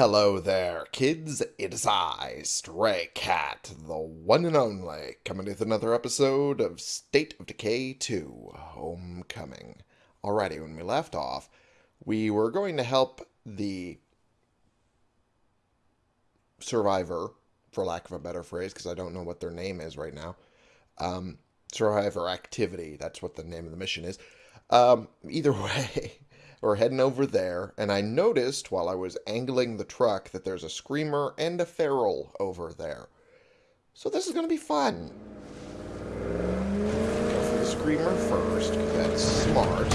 Hello there, kids. It is I, Stray Cat, the one and only, coming with another episode of State of Decay 2 Homecoming. Alrighty, when we left off, we were going to help the survivor, for lack of a better phrase, because I don't know what their name is right now. Um, survivor activity, that's what the name of the mission is. Um, either way, we're heading over there, and I noticed while I was angling the truck that there's a screamer and a feral over there. So this is going to be fun. Go for the screamer first, because that's smart.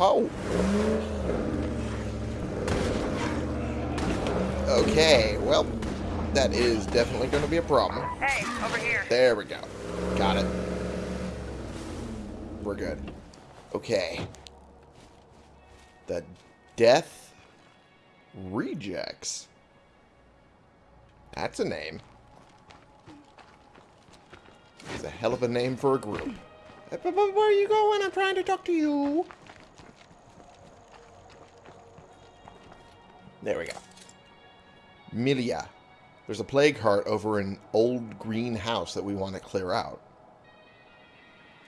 Oh. Okay, well, that is definitely going to be a problem. Hey, over here. There we go. Got it. We're good. Okay. The Death Rejects. That's a name. It's a hell of a name for a group. Where are you going? I'm trying to talk to you. There we go. Milia. There's a plague heart over an old green house that we want to clear out.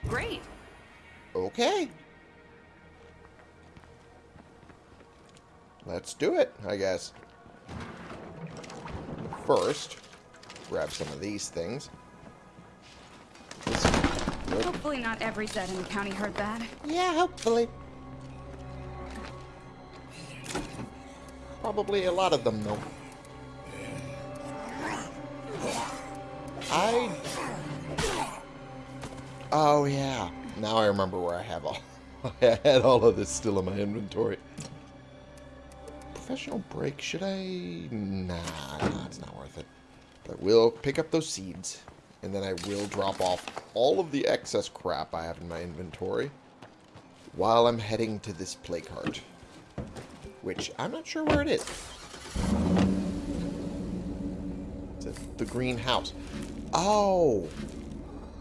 Great. Okay. Let's do it, I guess. First, grab some of these things. Hopefully not every Zed in the county heard that. Yeah, hopefully. Probably a lot of them, though. I... Oh, yeah. Now I remember where I have all... I had all of this still in my inventory. Professional break, should I... Nah, nah, it's not worth it. But I will pick up those seeds. And then I will drop off all of the excess crap I have in my inventory while I'm heading to this plague heart. Which, I'm not sure where it is. It's at the greenhouse. Oh!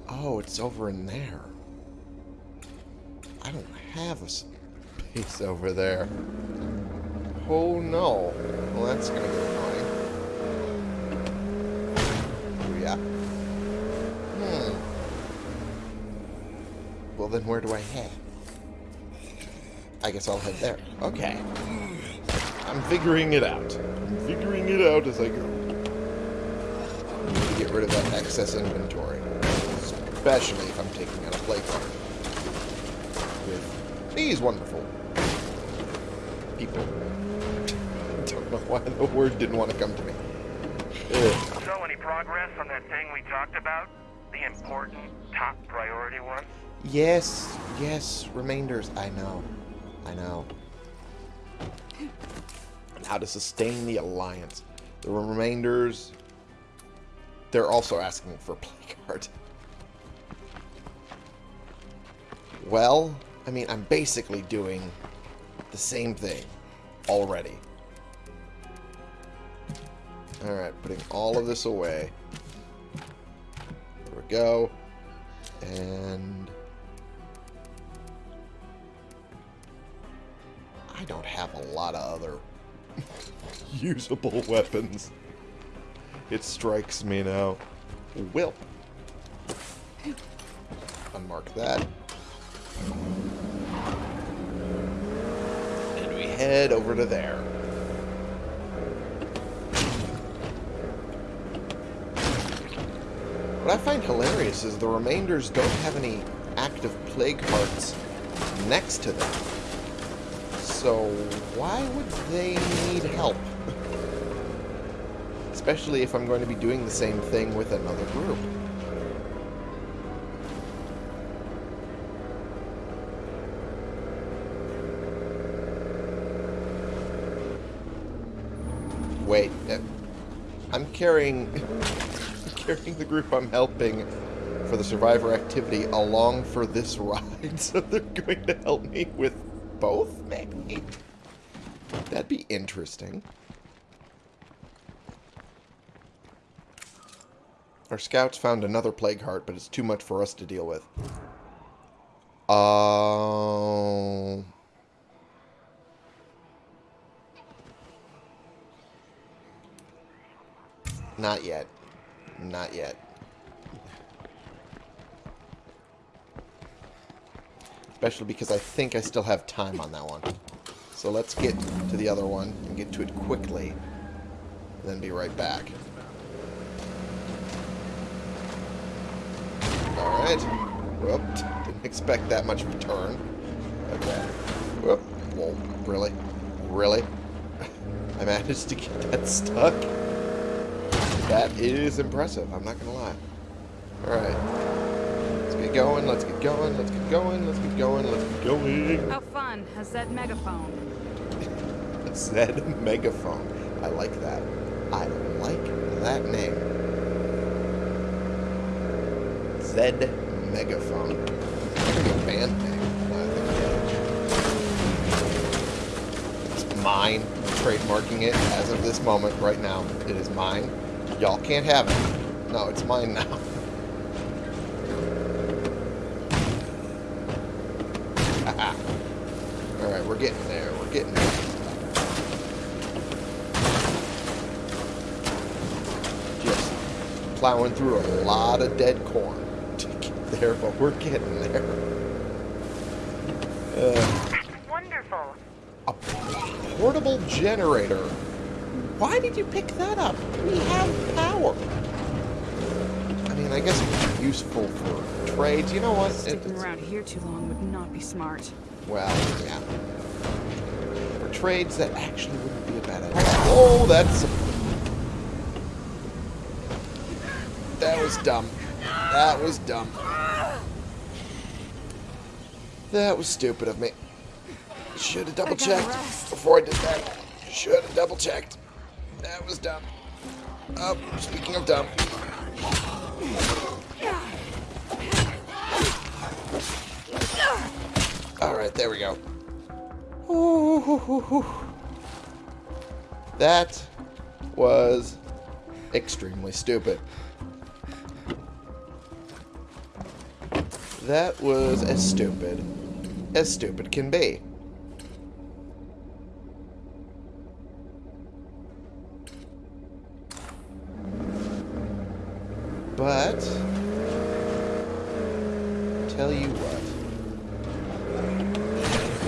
Oh, it's over in there. Have a space over there. Oh no. Well, that's gonna be annoying. Oh, yeah. Hmm. Well, then where do I head? I guess I'll head there. Okay. I'm figuring it out. I'm figuring it out as I go. I need to get rid of that excess inventory. Especially if I'm taking out a plague heart. With these wonderful people. Don't know why the word didn't want to come to me. Ugh. So, any progress on that thing we talked about? The important, top priority one? Yes, yes, remainders. I know. I know. And how to sustain the alliance. The remainders, they're also asking for plague heart. Well, I mean, I'm basically doing the same thing already. Alright, putting all of this away. There we go. And... I don't have a lot of other usable weapons. It strikes me now. Will. Unmark that. And we head over to there. What I find hilarious is the remainders don't have any active plague hearts next to them. So why would they need help? Especially if I'm going to be doing the same thing with another group. Wait, uh, I'm carrying, carrying the group I'm helping for the survivor activity along for this ride, so they're going to help me with both, maybe? That'd be interesting. Our scouts found another plague heart, but it's too much for us to deal with. Oh. Not yet. Not yet. Especially because I think I still have time on that one. So let's get to the other one and get to it quickly. Then be right back. Alright. Whoop. Didn't expect that much of a turn. Okay. Whoop. Whoa. Really? Really? I managed to get that stuck? That is impressive, I'm not gonna lie. Alright. Let's get going, let's get going, let's get going, let's get going, let's get going. How fun. A Zed megaphone. Zed Megaphone. I like that. I like that name. Zed Megaphone. That could be a band name. I think about. It's mine. I'm trademarking it as of this moment, right now. It is mine. Y'all can't have it. No, it's mine now. Alright, we're getting there. We're getting there. Just plowing through a lot of dead corn to get there, but we're getting there. Uh, Wonderful. a portable generator. Why did you pick that up? We have power. I mean, I guess it would be useful for trades. You know what? It- Sticking it's- around here too long would not be smart. well, yeah. For trades, that actually wouldn't be a bad idea. Oh, that's... That was dumb. That was dumb. That was stupid of me. Should have double checked before I did that. Should have double checked. That was dumb. Oh, speaking of dumb. Alright, there we go. That was extremely stupid. That was as stupid as stupid can be. But tell you what.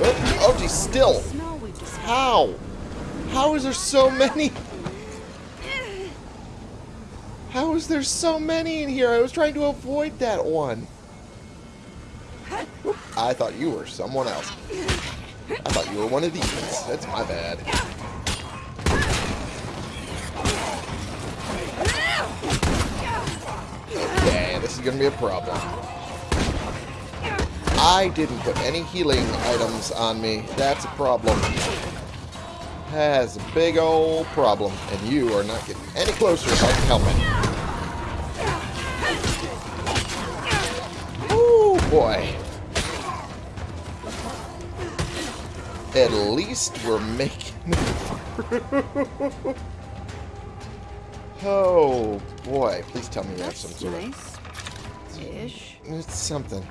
Oh, oh geez, still. Smell we just How? How is there so many? How is there so many in here? I was trying to avoid that one. I thought you were someone else. I thought you were one of these. That's my bad. Okay, this is gonna be a problem. I didn't put any healing items on me. That's a problem. That's a big old problem. And you are not getting any closer if I can help it. Ooh, boy. At least we're making it through. Oh, boy. Please tell me you have some sort of... nice. Ish. It's something.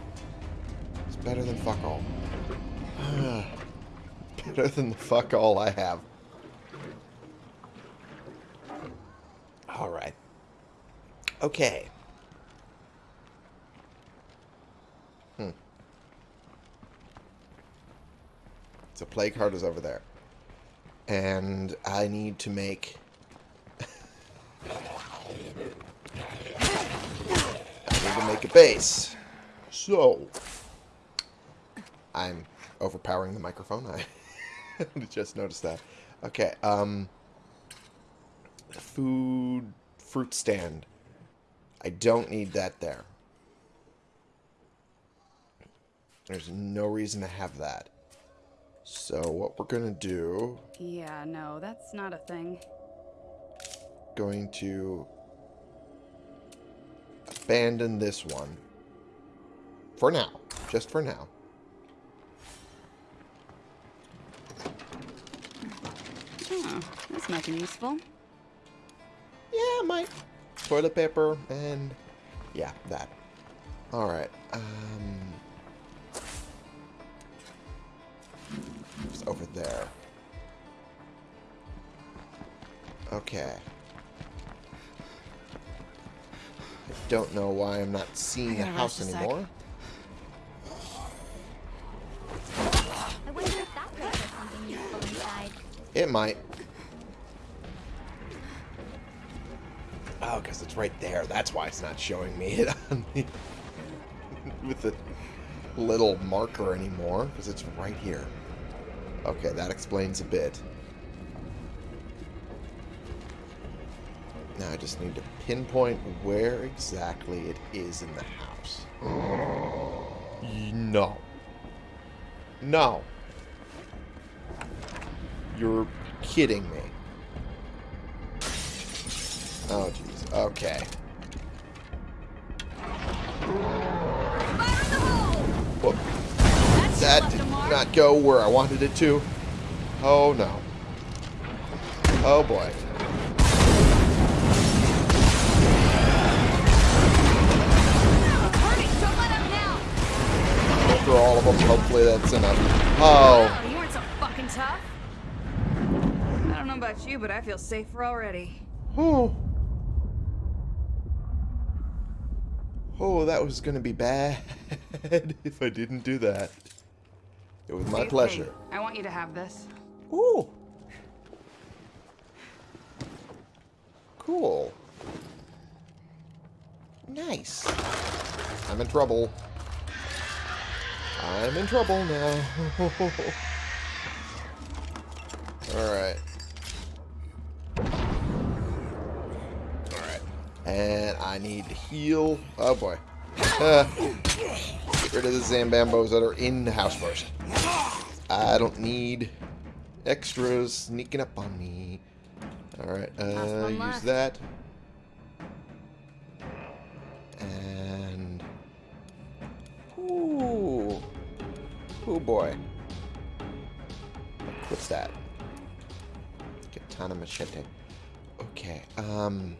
It's better than fuck all. better than the fuck all I have. Alright. Okay. Hmm. So plague heart is over there. And I need to make I need to make a base. So, I'm overpowering the microphone. I just noticed that. Okay, um, food, fruit stand. I don't need that there. There's no reason to have that. So what we're gonna do, Yeah, no, that's not a thing. going to abandon this one. For now. Just for now. This might be useful. Yeah, my toilet paper and yeah, that. All right. Um, it's over there. Okay. I don't know why I'm not seeing the gotta house rest a sec. anymore. It wonder if that place has something useful inside. It might. Oh, because it's right there. That's why it's not showing me it on the, with the little marker anymore, because it's right here. Okay, that explains a bit. Now I just need to pinpoint where exactly it is in the house. No. No. You're kidding me. Oh. Okay. Whoop. That did not go where I wanted it to. Oh, no. Oh, boy. Hurry, don't let him now! Go through all of them. Hopefully that's enough. Oh. Oh, you weren't so fucking tough. I don't know about you, but I feel safer already. Oh. Oh, that was going to be bad if I didn't do that. It was my pleasure. I want you to have this. Ooh. Cool. Nice. I'm in trouble. I'm in trouble now. Alright. And I need to heal. Oh boy. Uh, get rid of the Zambambos that are in the house first. I don't need extras sneaking up on me. Alright, uh, use left. that. And... Ooh. Oh boy. What's that? Katana machete. Okay, um...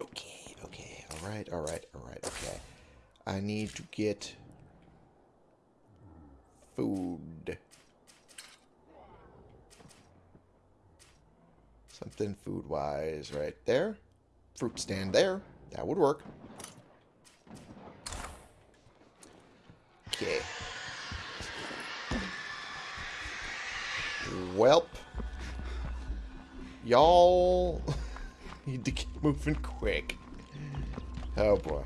Okay, okay, alright, alright, alright, okay. I need to get food. Something food-wise right there. Fruit stand there. That would work. Okay. Welp. Y'all need to get moving quick. Oh boy.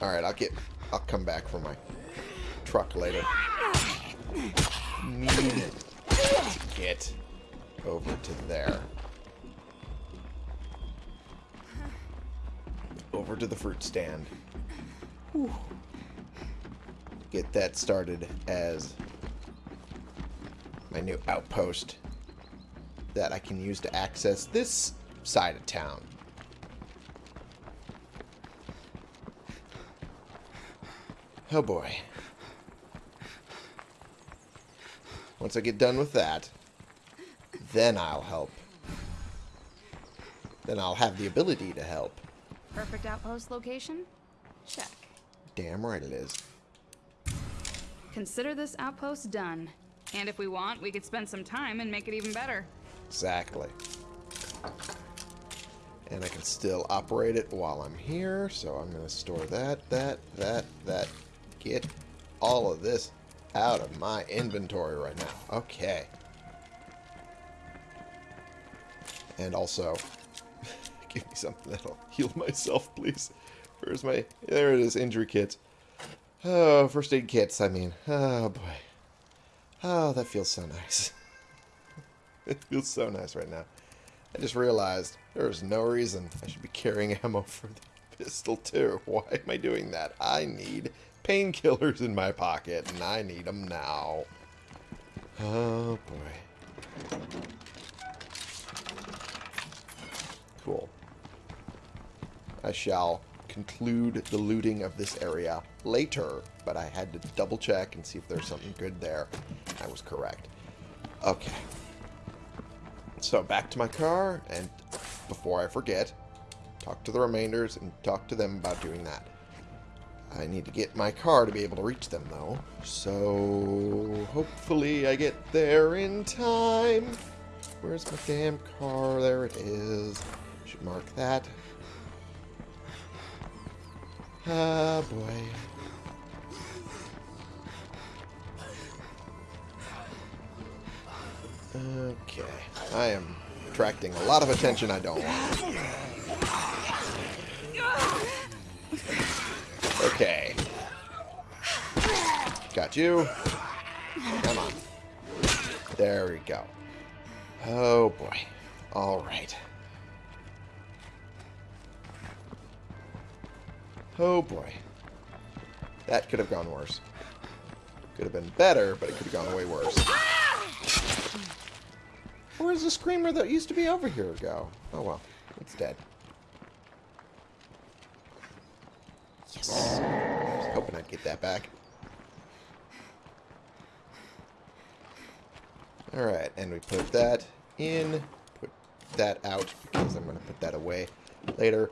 Alright, I'll get I'll come back for my truck later. Need to get over to there. Over to the fruit stand. Whew. Get that started as my new outpost that I can use to access this side of town. Oh boy. Once I get done with that, then I'll help. Then I'll have the ability to help. Perfect outpost location? Check. Damn right it is. Consider this outpost done. And if we want, we could spend some time and make it even better. Exactly. And I can still operate it while I'm here, so I'm going to store that, that, that, that. Get all of this out of my inventory right now. Okay. And also, give me something that'll heal myself, please. Where's my... There it is, injury kits. Oh, first aid kits, I mean. Oh, boy. Oh, that feels so nice. It feels so nice right now. I just realized there's no reason I should be carrying ammo for the pistol too. Why am I doing that? I need painkillers in my pocket, and I need them now. Oh boy. Cool. I shall conclude the looting of this area later, but I had to double check and see if there's something good there. I was correct. Okay. So back to my car, and before I forget, talk to the remainders and talk to them about doing that. I need to get my car to be able to reach them, though. So hopefully I get there in time. Where's my damn car? There it is. Should mark that. Ah, boy. Okay. I am attracting a lot of attention I don't want. Okay. Got you. Come on. There we go. Oh, boy. All right. Oh, boy. That could have gone worse. Could have been better, but it could have gone way worse. Where's the screamer that used to be over here go? Oh, well. It's dead. Yes. I was hoping I'd get that back. Alright, and we put that in, put that out, because I'm going to put that away later,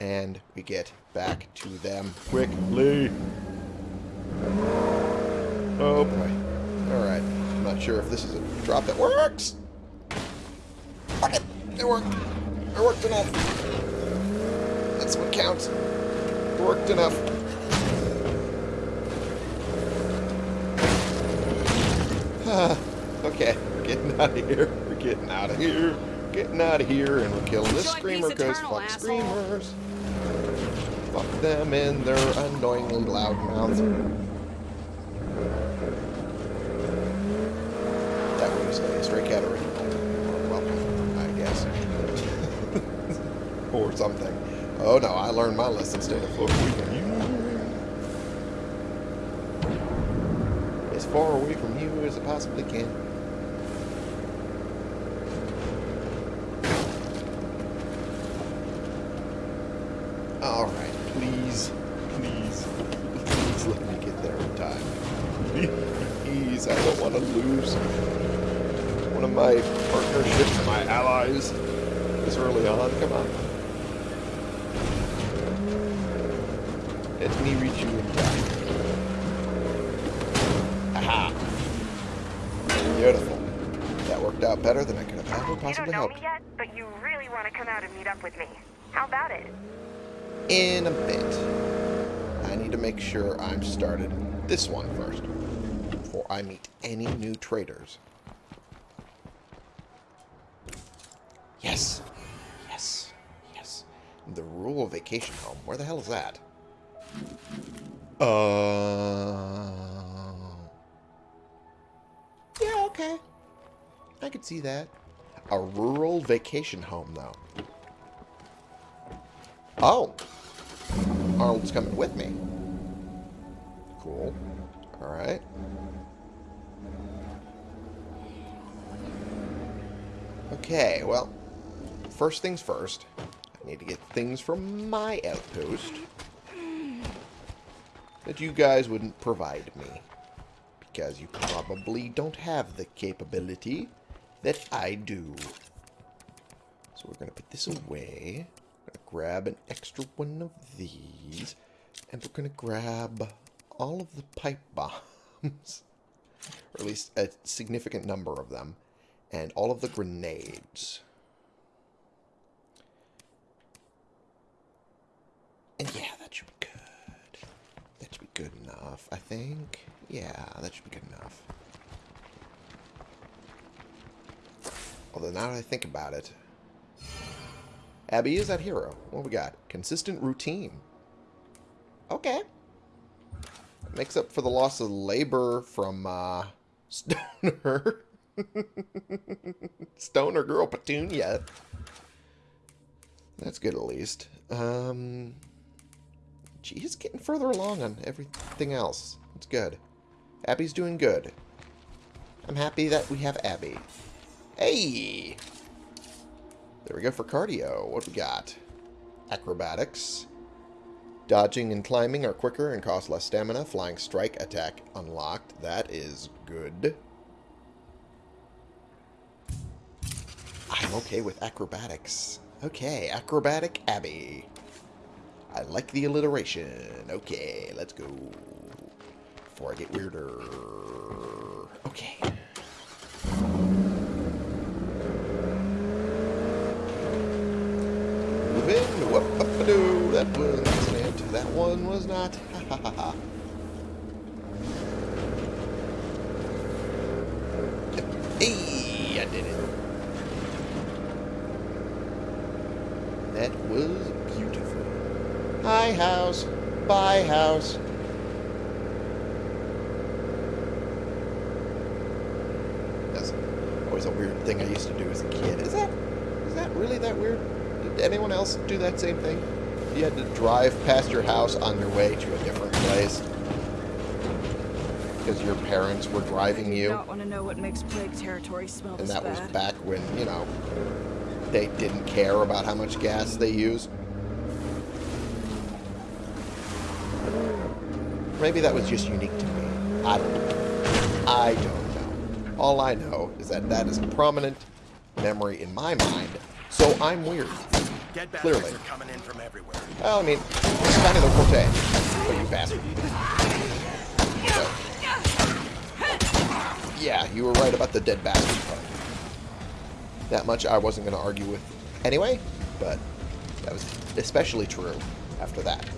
and we get back to them quickly. Oh boy. Alright, I'm not sure if this is a drop that works. Fuck it, it worked. It worked enough. That's what counts. It worked enough. okay, we're getting out of here. We're getting out of here. Getting out of here, and we're killing this screamer because fuck asshole. screamers. Fuck them and their annoyingly loud mouths. That was a stray cat original. Welcome, I guess. or something. Oh no, I learned my lesson. Stay the fuck away from you. As far away from you as I possibly can. Alright, please, please, please let me get there in time. Please, I don't want to lose one of my partnerships, my allies, this early on. Come on. Let me reach you in time. Out better than I could have ever You don't know hoped. me yet, but you really want to come out and meet up with me. How about it? in a bit. I need to make sure I'm started this one first before I meet any new traders. Yes. Yes. Yes. The rural vacation home. Where the hell is that? Uh. Yeah, okay. I could see that. A rural vacation home, though. Oh. Arnold's coming with me. Cool. Alright. Okay, well, first things first. I need to get things from my outpost that you guys wouldn't provide me. Because you probably don't have the capability that I do. So we're going to put this away. Grab an extra one of these. And we're going to grab all of the pipe bombs. or at least a significant number of them. And all of the grenades. And yeah, that should be good. That should be good enough, I think. Yeah, that should be good enough. Although now that I think about it, Abby is that hero. What we got? Consistent routine. Okay. Makes up for the loss of labor from uh, Stoner. Stoner girl Petunia. That's good at least. Um, she's getting further along on everything else. It's good. Abby's doing good. I'm happy that we have Abby. Hey! There we go for cardio. What we got? Acrobatics. Dodging and climbing are quicker and cost less stamina. Flying strike attack unlocked. That is good. I'm okay with acrobatics. Okay, acrobatic Abby. I like the alliteration. Okay, let's go. Before I get weirder. Okay. Was an accident. That one was not. Ha ha ha. Hey, I did it. That was beautiful. Hi, house. Bye, house. That's always a weird thing I used to do as a kid. Is that is that really that weird? Did anyone else do that same thing? You had to drive past your house on your way to a different place because your parents were driving I you, not want to know what makes plague territory smell and that was back when you know they didn't care about how much gas they use. Maybe that was just unique to me. I don't know. I don't know. All I know is that that is a prominent memory in my mind, so I'm weird. Dead Clearly. are coming in from everywhere. Well, I mean, it's kind of the forte. Oh, you bastard. So, yeah, you were right about the dead bastard part. That much I wasn't going to argue with anyway, but that was especially true after that.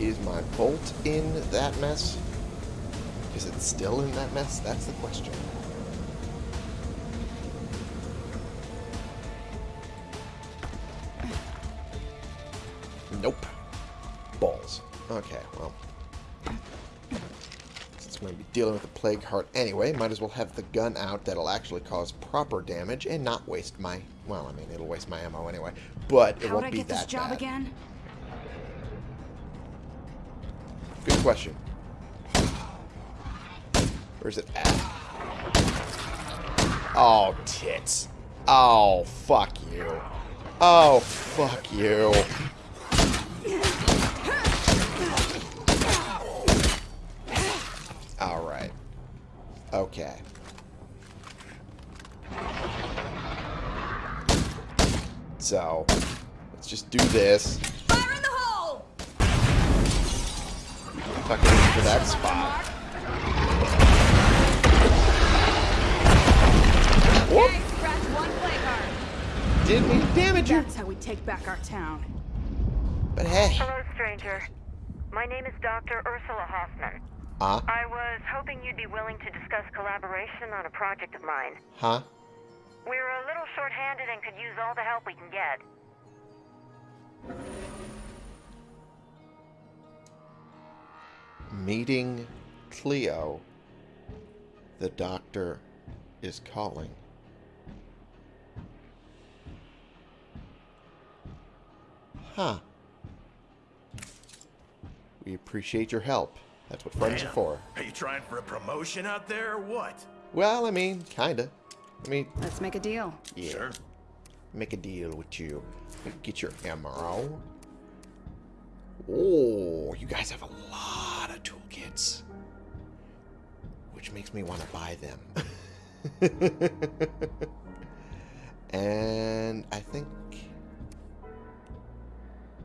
Is my bolt in that mess? Is it still in that mess? That's the question. Nope. Balls. Okay, well. Since I'm going to be dealing with a plague heart anyway, might as well have the gun out that'll actually cause proper damage and not waste my... Well, I mean, it'll waste my ammo anyway, but it How would won't I be get that this job bad. again? Good question. Where's it at? Oh, tits. Oh, fuck you. Oh, fuck you. Alright. Okay. So, let's just do this. Fire in the hole! Tuck it into that spot. Whoop! Okay, scratch one plague heart. Didn't mean to damage you. That's how we take back our town. But hey. Hello, stranger. My name is Dr. Ursula Hoffman. Huh? I was hoping you'd be willing to discuss collaboration on a project of mine. Huh? We're a little short-handed and could use all the help we can get. Meeting Cleo. The doctor is calling. Huh. We appreciate your help. That's what friends are for. Are you trying for a promotion out there or what? Well, I mean, kinda. I mean, Let's make a deal. yeah. Sure. Make a deal with you. Get your ammo. Oh, you guys have a lot of toolkits. Which makes me want to buy them. and I think...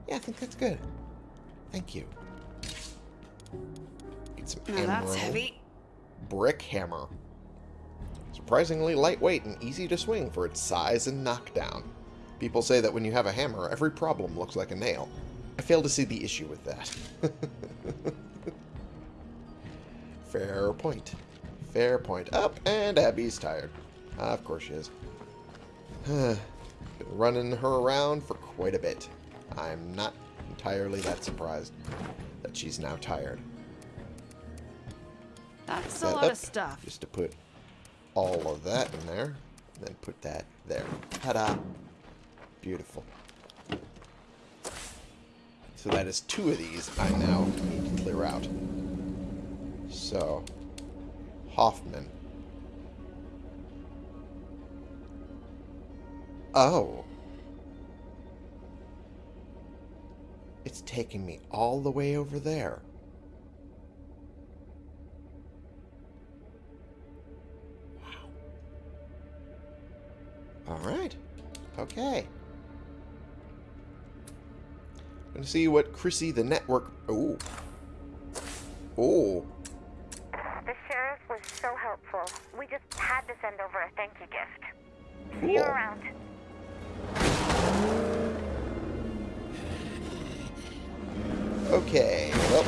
Yeah, I think that's good. Thank you. Get some Now ammo. that's heavy. Brick hammer. Surprisingly lightweight and easy to swing for its size and knockdown. People say that when you have a hammer, every problem looks like a nail. I fail to see the issue with that. Fair point. Fair point. Up, and Abby's tired. Ah, of course she is. Been running her around for quite a bit. I'm not entirely that surprised that she's now tired. That's a lot up of stuff. Just to put all of that in there. And then put that there. Ta-da. Beautiful. So that is two of these I now need to clear out. So, Hoffman. Oh. It's taking me all the way over there. All right. Okay. I'm going to see what Chrissy the network... Oh. Oh. The sheriff was so helpful. We just had to send over a thank you gift. Cool. See you around. Okay, well,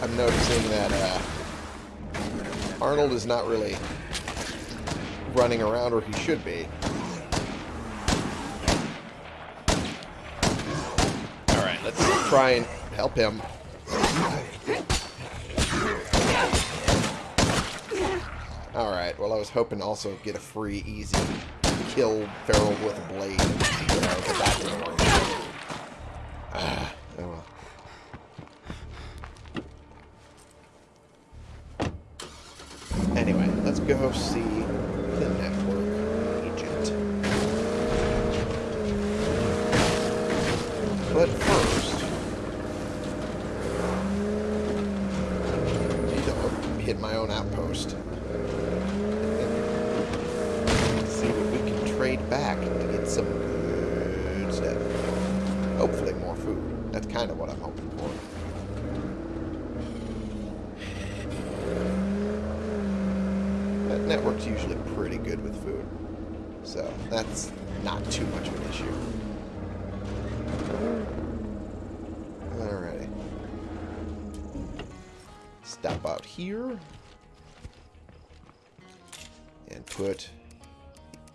I'm noticing that uh, Arnold is not really running around or he should be. Alright, let's try and help him. Alright, well I was hoping to also get a free, easy kill Feral with a blade. You know, but that didn't work. Ah, oh well. Anyway, let's go see the network agent. But first, need to hit my own outpost. See what we can trade back to get some good stuff. Hopefully more food. That's kind of what I'm hoping for. That network's usually pretty good with food. So that's not too much of an issue. Alrighty. Stop out here. And put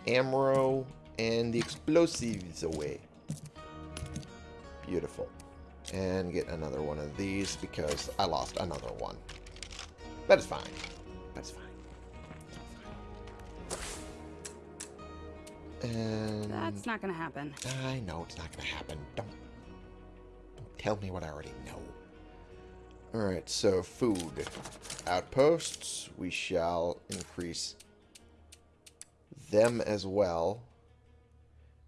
ammo and the explosives away. Beautiful. And get another one of these because I lost another one. That is fine. That's fine. And That's not gonna happen. I know it's not going to happen. Don't, don't tell me what I already know. Alright, so food. Outposts. We shall increase them as well.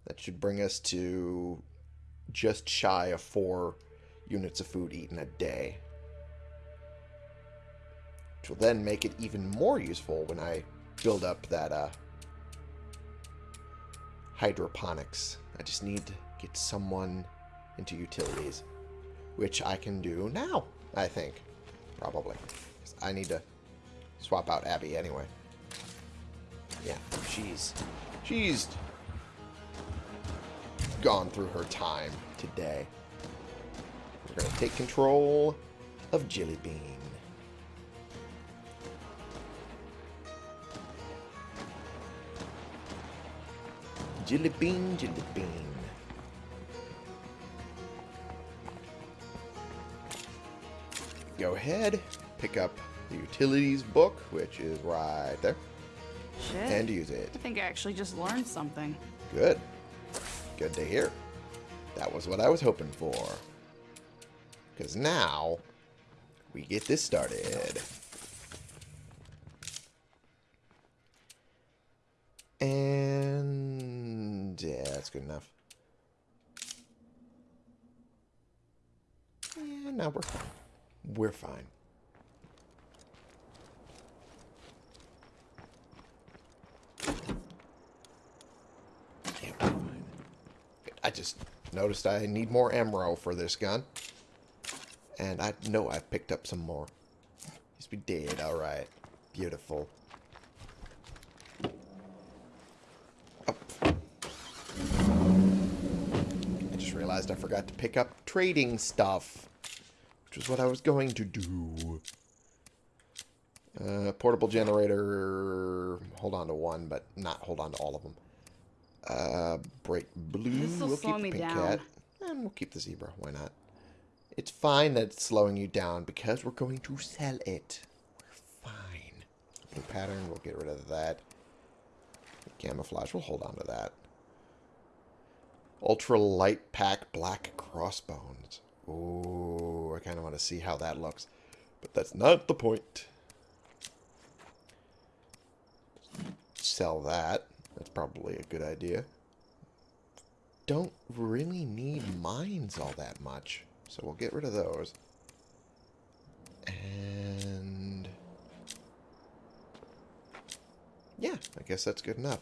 That should bring us to just shy of four units of food eaten a day. Which will then make it even more useful when I build up that uh, hydroponics. I just need to get someone into utilities, which I can do now, I think. Probably. I need to swap out Abby anyway. Yeah, she's... She's gone through her time today. We're going to take control of Jilly Bean. Jilly Bean, Jilly Bean. Go ahead, pick up the utilities book, which is right there, Shit. and use it. I think I actually just learned something. Good. Good to hear. That was what I was hoping for. Because now, we get this started. And... Yeah, that's good enough. And now we're fine. We're fine. Yeah, we're fine. I just noticed I need more ammo for this gun. And I know I've picked up some more. Yes, we did. Alright. Beautiful. Up. I just realized I forgot to pick up trading stuff. Which was what I was going to do. Uh, portable generator. Hold on to one, but not hold on to all of them. Uh, break blue. We'll slow keep the me pink down. cat. And we'll keep the zebra. Why not? It's fine that it's slowing you down because we're going to sell it. We're fine. New pattern. We'll get rid of that. Camouflage. We'll hold on to that. Ultra light pack black crossbones. Ooh, I kind of want to see how that looks. But that's not the point. Sell that. That's probably a good idea. Don't really need mines all that much. So we'll get rid of those. And... Yeah, I guess that's good enough.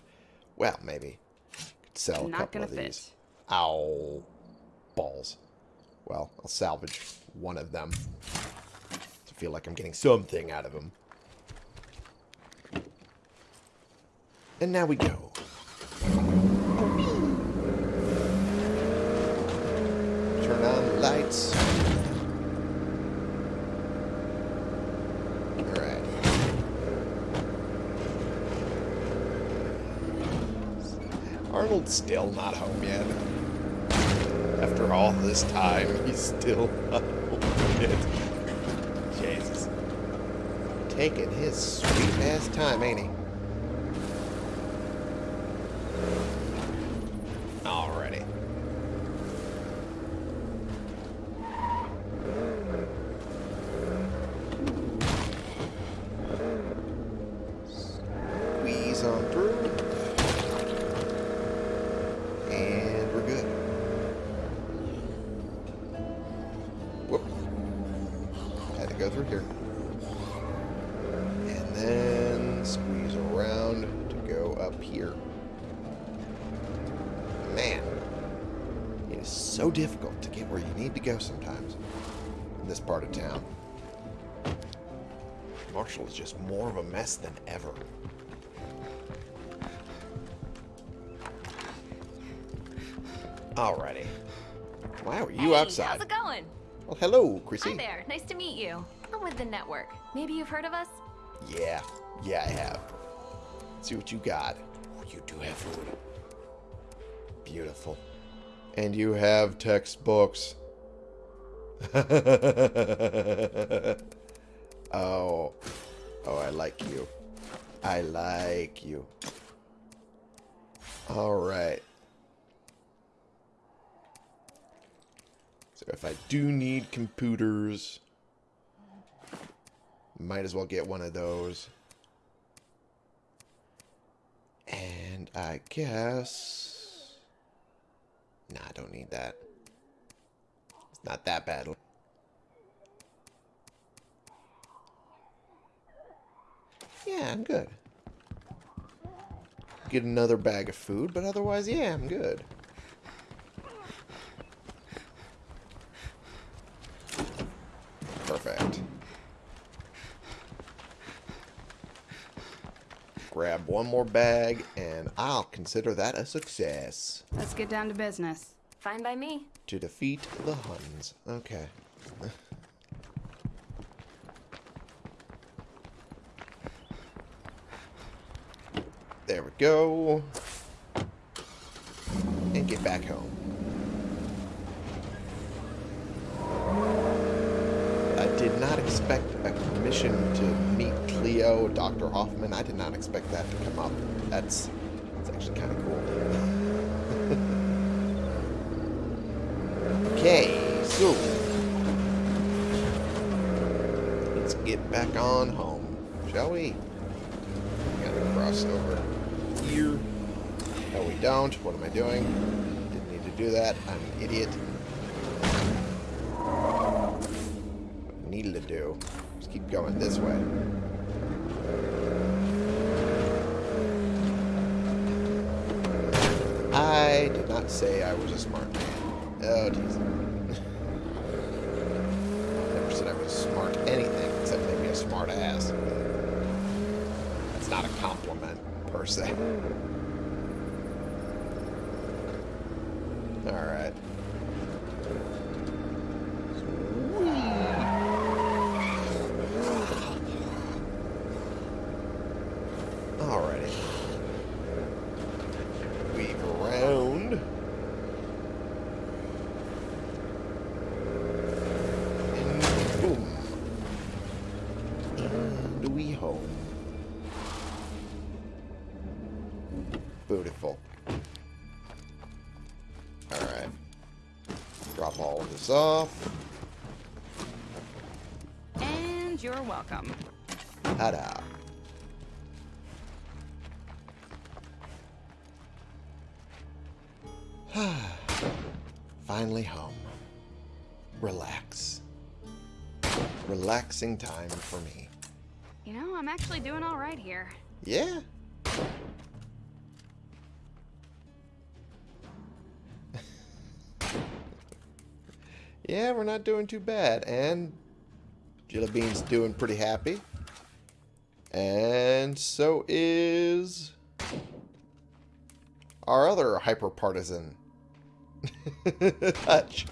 Well, maybe. Could sell a Not couple gonna of fit. these. Ow. Balls. Well, I'll salvage one of them. To feel like I'm getting something out of them. And now we go. Turn on the lights. Alright. Arnold's still not home yet. After all this time, he's still not yet. Jesus. Taking his sweet ass time, ain't he? Where you need to go sometimes in this part of town. Marshall is just more of a mess than ever. Alrighty. Wow, are you hey, outside? How's it going? Well, hello, Chrissy. Hi there. Nice to meet you. I'm with the network. Maybe you've heard of us? Yeah, yeah, I have. Let's see what you got. Oh, you do have food. Beautiful. And you have textbooks. oh. Oh, I like you. I like you. Alright. So if I do need computers, might as well get one of those. And I guess... Nah, I don't need that. It's not that bad. Yeah, I'm good. Get another bag of food, but otherwise, yeah, I'm good. Perfect. Grab one more bag, and I'll consider that a success. Let's get down to business. Fine by me. To defeat the Huns. Okay. there we go. And get back home. I did not expect a mission to meet Cleo, Dr. Hoffman. I did not expect that to come up. That's, that's actually kind of cool. okay, so let's get back on home, shall we? Gotta cross over here. No, we don't. What am I doing? Didn't need to do that. I'm an idiot. needed to do. Just keep going this way. I did not say I was a smart man. Oh, jeez. Never said I was smart anything except maybe a smart ass. That's not a compliment, per se. Alright. Alrighty. Off. And you're welcome. Ta-da. Finally home. Relax. Relaxing time for me. You know, I'm actually doing all right here. Yeah? We're not doing too bad. And Jelly Bean's doing pretty happy. And so is our other hyper partisan, Hutch.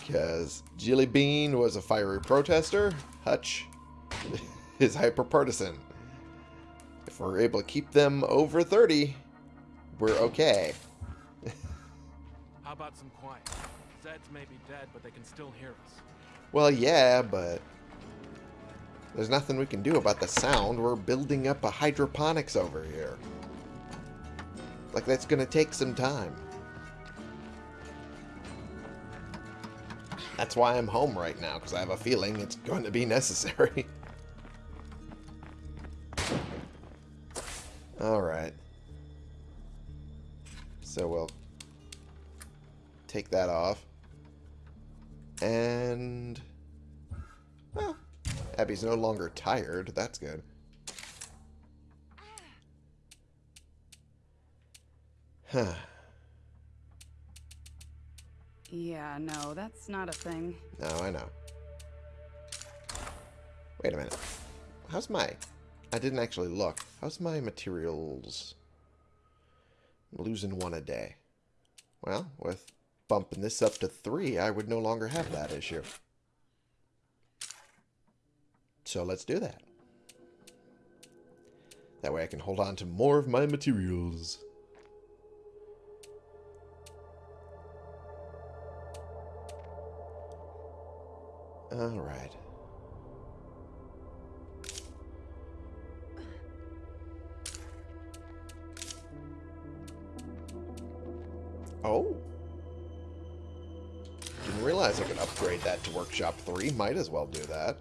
Because Jelly Bean was a fiery protester, Hutch is hyper partisan. If we're able to keep them over 30, we're okay. How about some quiet? Zeds may be dead, but they can still hear us. Well, yeah, but there's nothing we can do about the sound. We're building up a hydroponics over here. Like, that's going to take some time. That's why I'm home right now, because I have a feeling it's going to be necessary. Alright. So we'll take that off. And... Well, Abby's no longer tired. That's good. Huh. Yeah, no, that's not a thing. No, I know. Wait a minute. How's my... I didn't actually look. How's my materials... I'm losing one a day. Well, with bumping this up to three, I would no longer have that issue. So let's do that. That way I can hold on to more of my materials. Alright. Oh. Realize I could upgrade that to Workshop 3. Might as well do that.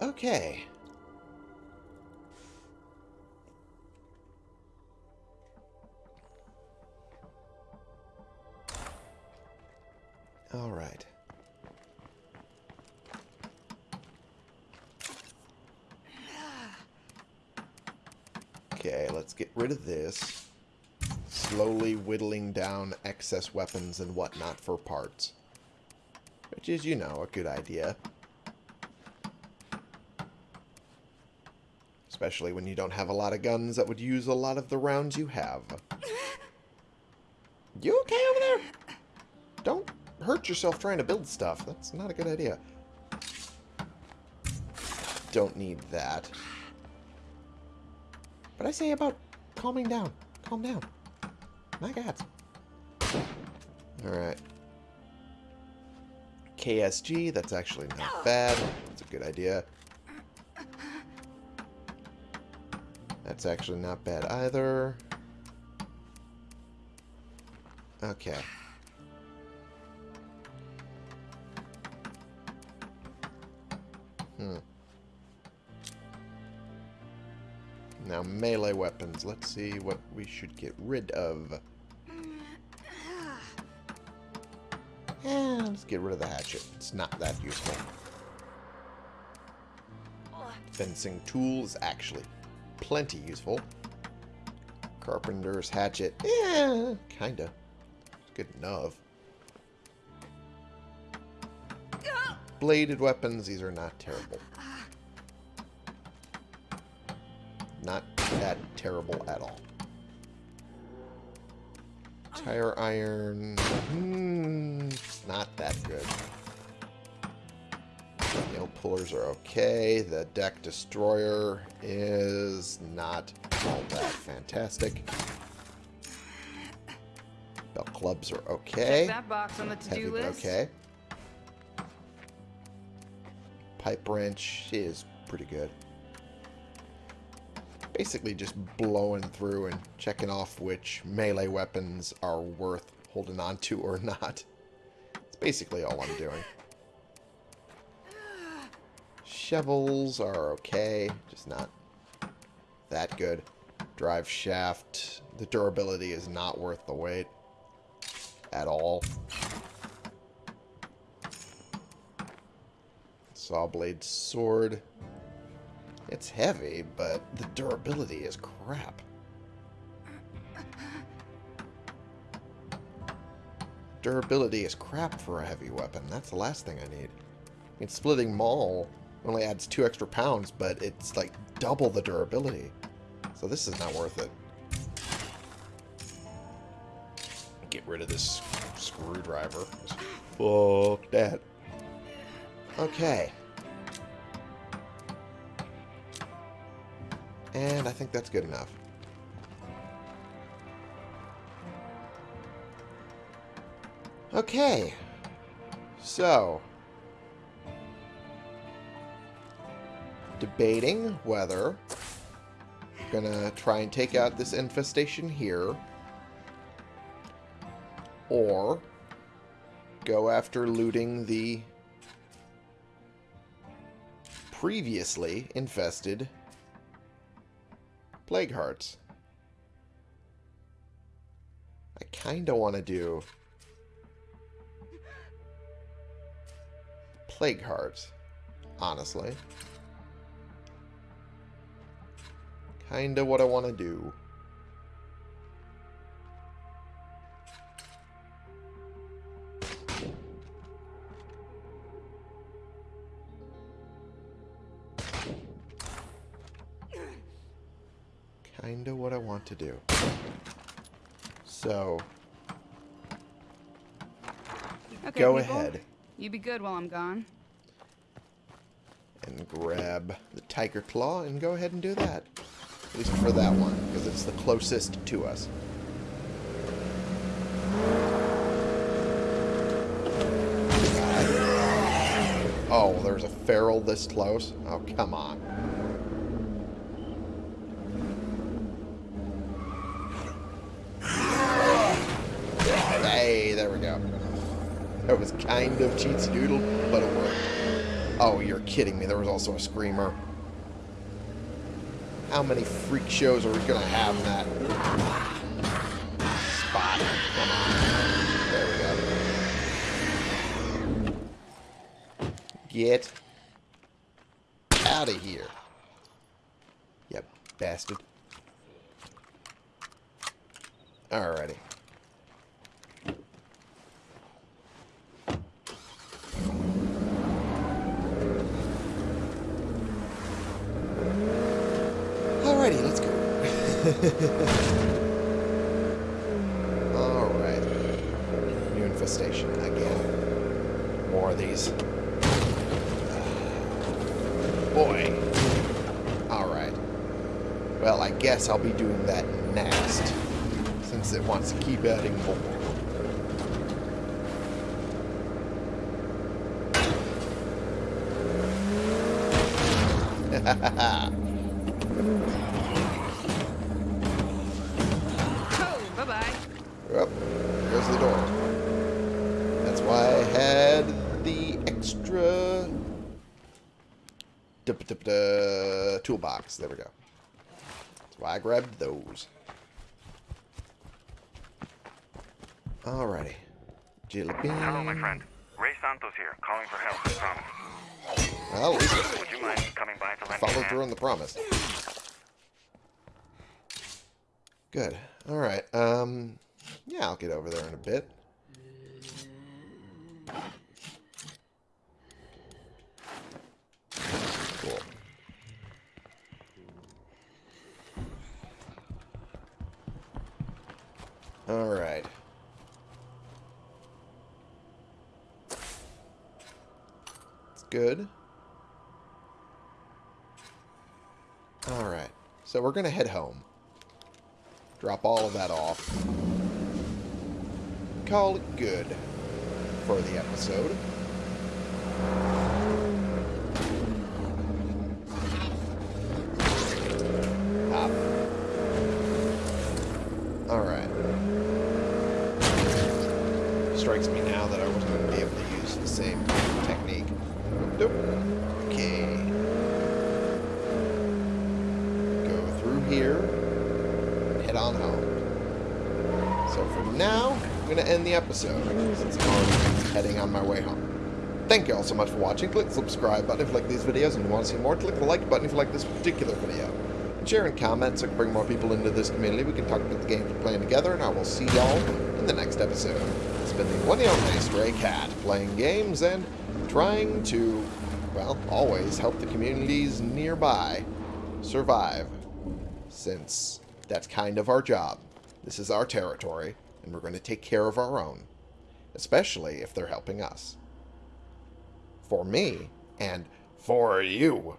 Okay. Rid of this. Slowly whittling down excess weapons and whatnot for parts. Which is, you know, a good idea. Especially when you don't have a lot of guns that would use a lot of the rounds you have. You okay over there? Don't hurt yourself trying to build stuff. That's not a good idea. Don't need that. But I say about calming down. Calm down. My God. Alright. KSG, that's actually not bad. That's a good idea. That's actually not bad either. Okay. Hmm. Now, melee weapons. Let's see what we should get rid of. Yeah, let's get rid of the hatchet. It's not that useful. Fencing tools, actually plenty useful. Carpenter's hatchet. Yeah, kinda. It's good enough. Bladed weapons, these are not terrible. Terrible at all. Tire iron. Hmm, it's not that good. Nail pullers are okay. The deck destroyer is not all that fantastic. Belt clubs are okay. Check that box on the to-do list. okay. Pipe wrench is pretty good. Basically just blowing through and checking off which melee weapons are worth holding on to or not. It's basically all I'm doing. Shovels are okay, just not that good. Drive shaft, the durability is not worth the weight at all. Saw blade sword. It's heavy, but the durability is crap. Durability is crap for a heavy weapon. That's the last thing I need. I mean, splitting maul only adds two extra pounds, but it's like double the durability. So this is not worth it. Get rid of this screwdriver. Fuck that. And I think that's good enough. Okay. So. Debating whether gonna try and take out this infestation here or go after looting the previously infested plague hearts. I kind of want to do plague hearts, honestly. Kind of what I want to do. To do. So, Okay, go people. ahead You be good while I'm gone. and grab the tiger claw and go ahead and do that. At least for that one, because it's the closest to us. Oh, there's a feral this close? Oh, come on. Hey, there we go. That was kind of cheatsy doodle, but it worked. Oh, you're kidding me. There was also a screamer. How many freak shows are we going to have in that spot? There we go. Get out of here. Yep, bastard. Alrighty, let's go. Alright. New infestation again. More of these. Boy. Alright. Well, I guess I'll be doing that next. Since it wants to keep adding more. Oh, bye-bye. Yep, there's the door. That's why I had the extra dup, dup, There we go. That's why I grabbed those. Alrighty. Jelly bean. Hello, my friend. Ray Santos here, calling for help, I promise. Well, at least Would you mind coming by to I lend me a followed hand? through on the promise. Good. Alright. Um, yeah, I'll get over there in a bit. Cool. Alright. It's good. Alright. So we're going to head home. Drop all of that off. Call it good for the episode. Hop. Alright. Strikes me now that I wasn't going to be able to use the same technique. Nope. Okay. Go through here So for now, I'm going to end the episode since I'm heading on my way home. Thank you all so much for watching. Click the subscribe button if you like these videos and you want to see more. Click the like button if you like this particular video. And share and comment so can bring more people into this community. We can talk about the games we're playing together, and I will see y'all in the next episode. It's been the one and only Stray Cat, playing games and trying to, well, always help the communities nearby survive, since that's kind of our job. This is our territory, and we're going to take care of our own, especially if they're helping us. For me, and for you.